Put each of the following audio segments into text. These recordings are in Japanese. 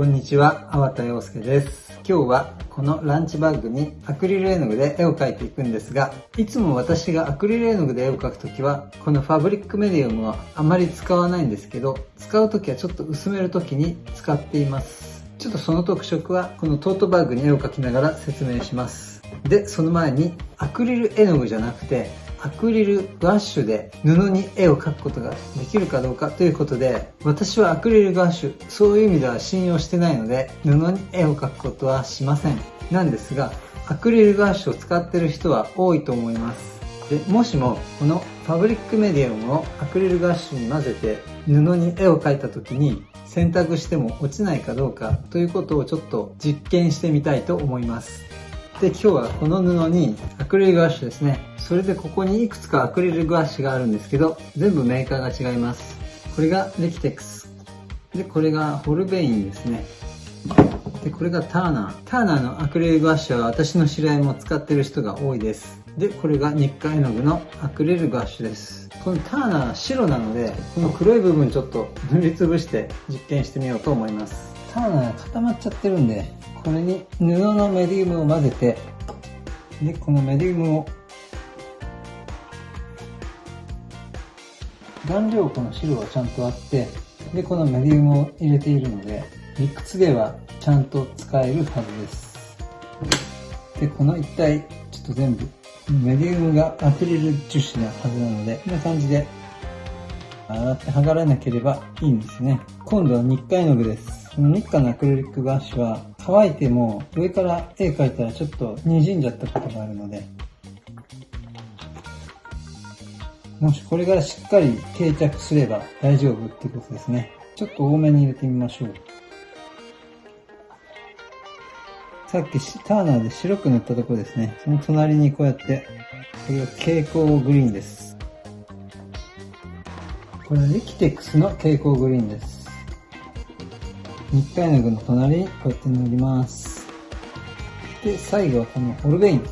こんにちは、粟田洋介です。今日はこのランチバッグにアクリル絵の具で絵を描いていくんですが、いつも私がアクリル絵の具で絵を描くときは、このファブリックメディウムはあまり使わないんですけど、使うときはちょっと薄めるときに使っています。ちょっとその特色はこのトートバッグに絵を描きながら説明します。で、その前にアクリル絵の具じゃなくて、アクリルガッシュで布に絵を描くことができるかどうかということで私はアクリルガッシュそういう意味では信用してないので布に絵を描くことはしません。なんですがアクリルガッシュを使ってる人は多いと思います。でもしもこのファブリックメディアムをアクリルガッシュに混ぜて布に絵を描いた時に洗濯しても落ちないかどうかということをちょっと実験してみたいと思います。で今日はこの布にアクリルガッシュですね。それでここにいくつかアクリルガッシュがあるんですけど全部メーカーが違います。これがレキテックス。でこれがホルベインですね。でこれがターナー。ターナーのアクリルガッシュは私の知り合いも使ってる人が多いです。でこれが日課絵の具のアクリルガッシュです。このターナー白なのでこの黒い部分ちょっと塗りつぶして実験してみようと思います。ターナー固まっちゃってるんでこれに布のメディウムを混ぜてでこのメディウムを顔料この白はちゃんとあってでこのメディウムを入れているので理屈ではちゃんと使えるはずです。でこの一体ちょっと全部メディウムがアクリル樹脂なはずなのでこんな感じで洗って剥がれなければいいんですね。今度は日課絵の具です。この日課のアクリリックガッシュは乾いても上から絵描いたらちょっと滲んじゃったことがあるので、もしこれがしっかり定着すれば大丈夫ってことですね。ちょっと多めに入れてみましょう。さっきターナーで白く塗ったところですね。その隣にこうやって、これが蛍光グリーンです。これはリキテックスの蛍光グリーンです。日課絵の具の隣にこうやって塗ります。で、最後はこのホルベイン。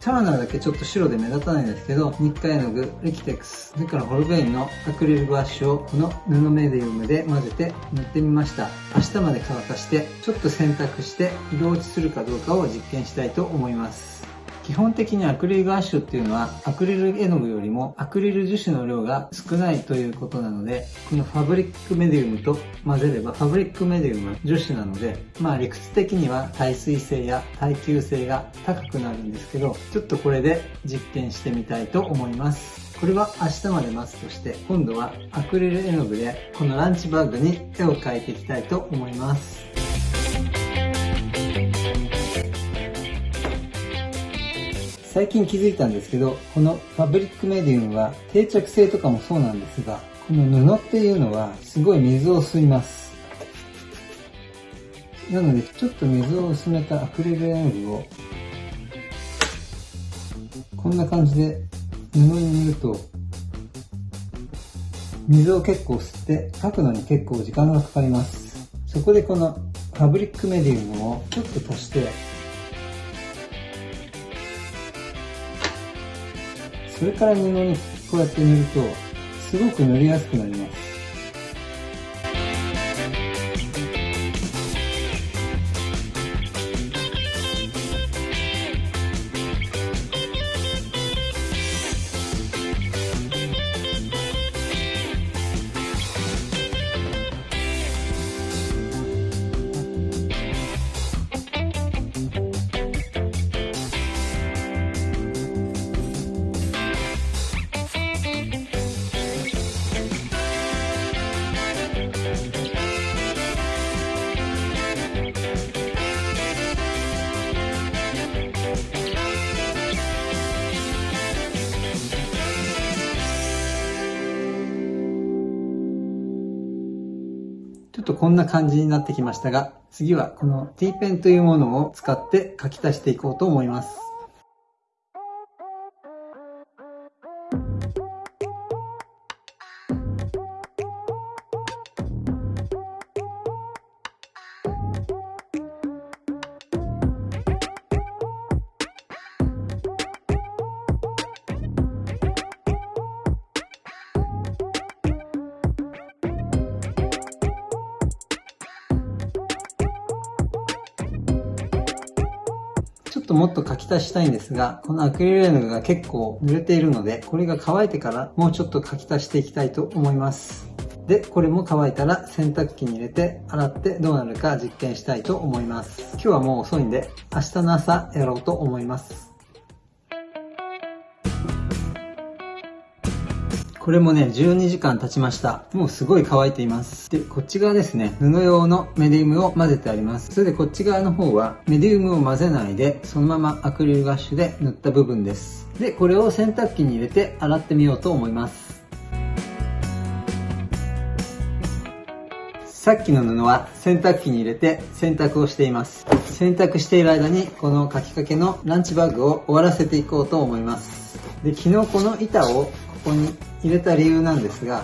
ターナーだけちょっと白で目立たないんですけど、日課絵の具、リキテックス、それからホルベインのアクリルガッシュをこの布メディウムで混ぜて塗ってみました。明日まで乾かして、ちょっと洗濯して色落ちするかどうかを実験したいと思います。基本的にアクリルガッシュっていうのはアクリル絵の具よりもアクリル樹脂の量が少ないということなのでこのファブリックメディウムと混ぜればファブリックメディウムは樹脂なのでまあ理屈的には耐水性や耐久性が高くなるんですけどちょっとこれで実験してみたいと思います。これは明日まで待つとして今度はアクリル絵の具でこのランチバッグに絵を描いていきたいと思います。最近気づいたんですけど、このファブリックメディウムは定着性とかもそうなんですが、この布っていうのはすごい水を吸います。なので、ちょっと水を薄めたアクリル絵の具を、こんな感じで布に塗ると、水を結構吸って描くのに結構時間がかかります。そこでこのファブリックメディウムをちょっと足してそれから布にこうやって塗るとすごく塗りやすくなります。ょっとこんな感じになってきましたが、次はこの T ペンというものを使って書き足していこうと思います。っともっと書き足したいんですが、このアクリル絵の具が結構濡れているので、これが乾いてからもうちょっと書き足していきたいと思います。で、これも乾いたら洗濯機に入れて洗ってどうなるか実験したいと思います。今日はもう遅いんで、明日の朝やろうと思います。これもね、12時間経ちました。もうすごい乾いています。で、こっち側ですね、布用のメディウムを混ぜてあります。それでこっち側の方は、メディウムを混ぜないで、そのままアクリルガッシュで塗った部分です。で、これを洗濯機に入れて洗ってみようと思います。さっきの布は洗濯機に入れて洗濯をしています。洗濯している間にこの書きかけのランチバッグを終わらせていこうと思います。で、昨日この板をここに入れた理由なんですが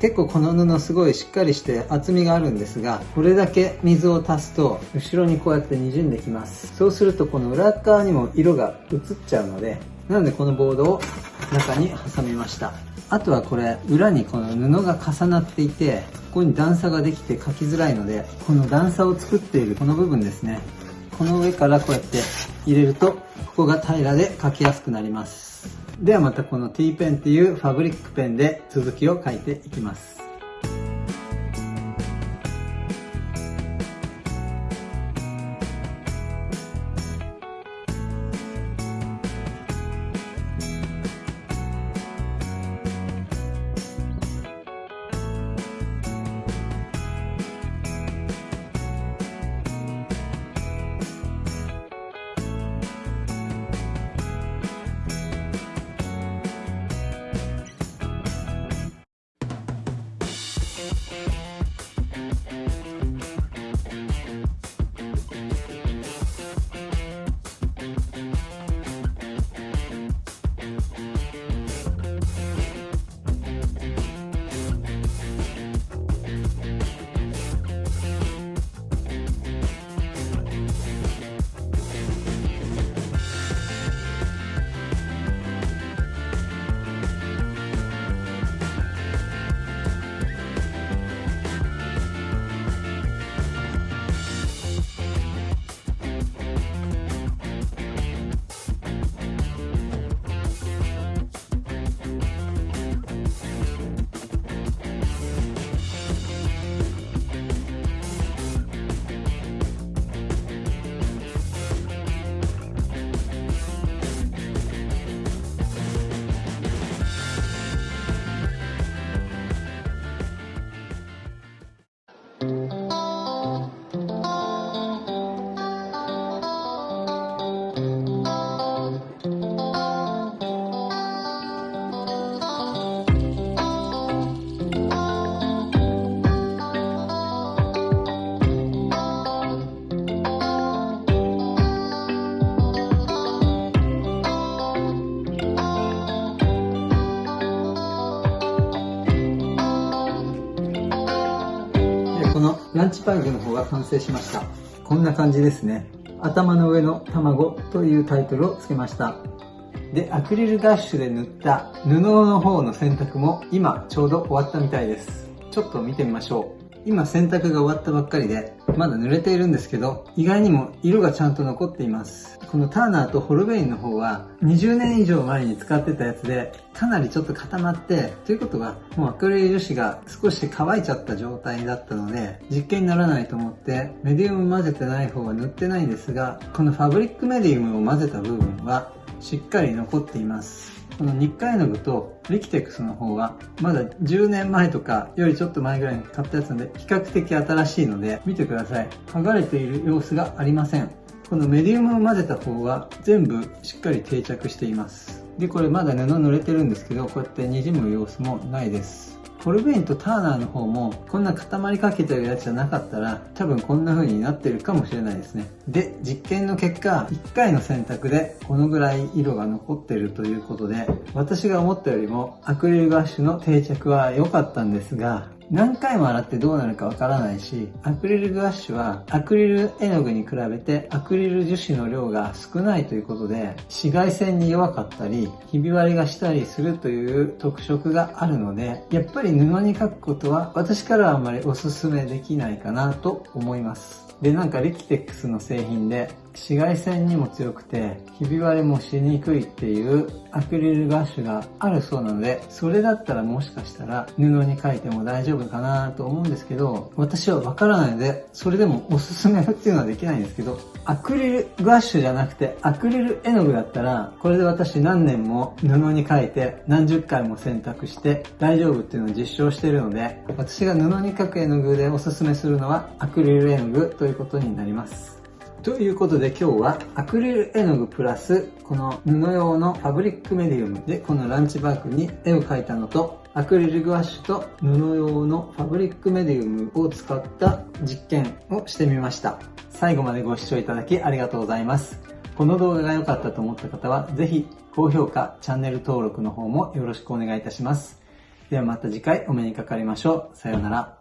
結構この布すごいしっかりして厚みがあるんですがこれだけ水を足すと後ろにこうやって滲んできます。そうするとこの裏側にも色が移っちゃうのでなのでこのボードを中に挟みました。あとはこれ裏にこの布が重なっていてここに段差ができて書きづらいのでこの段差を作っているこの部分ですね。この上からこうやって入れるとここが平らで書きやすくなります。ではまたこの T ペンっていうファブリックペンで続きを書いていきます。パイグの方が完成しました。こんな感じですね。頭の上の卵というタイトルを付けました。で、アクリルガッシュで塗った布の方の洗濯も今ちょうど終わったみたいです。ちょっと見てみましょう。今洗濯が終わったばっかりで、まだ濡れているんですけど、意外にも色がちゃんと残っています。このターナーとホルベインの方は、20年以上前に使ってたやつで、かなりちょっと固まって、ということは、もうアクリル樹脂が少し乾いちゃった状態だったので、実験にならないと思って、メディウム混ぜてない方は塗ってないんですが、このファブリックメディウムを混ぜた部分は、しっかり残っています。この日課絵の具とリキテックスの方はまだ10年前とかよりちょっと前ぐらいに買ったやつなんで比較的新しいので見てください。剥がれている様子がありません。このメディウムを混ぜた方は全部しっかり定着しています。でこれまだ布濡れてるんですけどこうやって滲む様子もないです。コルベインとターナーの方もこんな固まりかけてるやつじゃなかったら多分こんな風になってるかもしれないですね。で実験の結果1回の洗濯でこのぐらい色が残ってるということで私が思ったよりもアクリルガッシュの定着は良かったんですが何回も洗ってどうなるかわからないし、アクリルグラッシュはアクリル絵の具に比べてアクリル樹脂の量が少ないということで、紫外線に弱かったり、ひび割れがしたりするという特色があるので、やっぱり布に描くことは私からはあまりおすすめできないかなと思います。で、なんかリキテックスの製品で紫外線にも強くて、ひび割れもしにくいっていうアクリルガッシュがあるそうなので、それだったらもしかしたら布に書いても大丈夫かなと思うんですけど、私はわからないので、それでもおすすめっていうのはできないんですけど、アクリルガッシュじゃなくてアクリル絵の具だったら、これで私何年も布に書いて何十回も選択して大丈夫っていうのを実証してるので、私が布に描く絵の具でおすすめするのはアクリル絵の具ということになります。ということで今日はアクリル絵の具プラスこの布用のファブリックメディウムでこのランチバッグに絵を描いたのとアクリルグワッシュと布用のファブリックメディウムを使った実験をしてみました。最後までご視聴いただきありがとうございます。この動画が良かったと思った方はぜひ高評価、チャンネル登録の方もよろしくお願いいたします。ではまた次回お目にかかりましょう。さようなら。